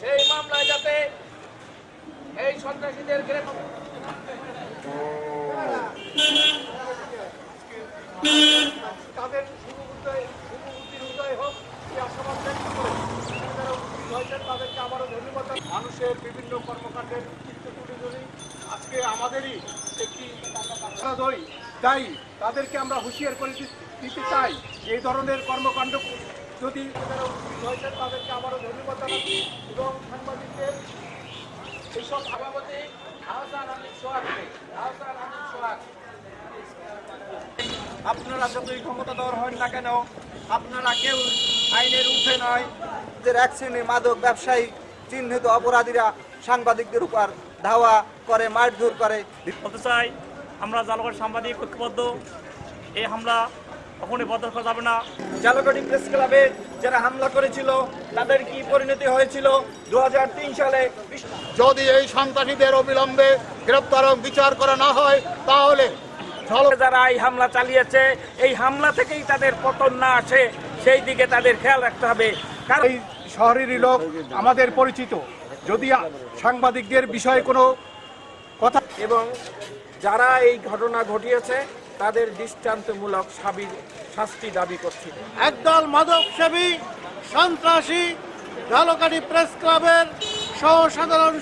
সেই মামলায় যাতে এই সন্ত্রাসীদের গ্রেফতার মানুষের বিভিন্ন কর্মকাণ্ডের চিত্র তুলে ধরি আজকে আমাদেরই একটি ধরি দায়ী। তাদেরকে আমরা হুঁশিয়ার করে দিতে চাই এই ধরনের কর্মকাণ্ড যদি যারা উপস্থিত হয়েছেন, তাদেরকে আবারও ধন্যবাদ জানাচ্ছি এবং সাংবাদিকদের এইসব সভাপতি আপনারা যতই ক্ষমতাধর হন না কেন, আপনারা কেউ আইনের উঠে নয় যে এক শ্রেণির মাদক ব্যবসায়ী। চিহ্নিত অপরাধীরা সাংবাদিকদের উপর ধাওয়া করে মারধর করে। বলতে চাই আমরা জালগড় সাংবাদিক ঐক্যবদ্ধ। এই হামলা কখনোই বন্ধ করা যাবে না। জালকাটি প্রেস ক্লাবে যারা হামলা করেছিল তাদের কি পরিণতি হয়েছিল? দু হাজার তিন সালে যদি এই সন্ত্রাসীদের অবিলম্বে গ্রেপ্তার বিচার করা না হয় তাহলে যারা এই হামলা চালিয়েছে এই হামলা থেকেই তাদের পতন না আসে। সেই দিকে তাদের খেয়াল রাখতে হবে। কারণ এই শহরেরই লোক আমাদের পরিচিত। যদি সাংবাদিকদের বিষয়ে কোনো কথা এবং যারা এই ঘটনা ঘটিয়েছে তাদের দৃষ্টান্তমূলক শাস্তি দাবি করছি। একদল মাদক সেবী সন্ত্রাসী ঝালকাঠি প্রেস ক্লাবের সহ সাধারণ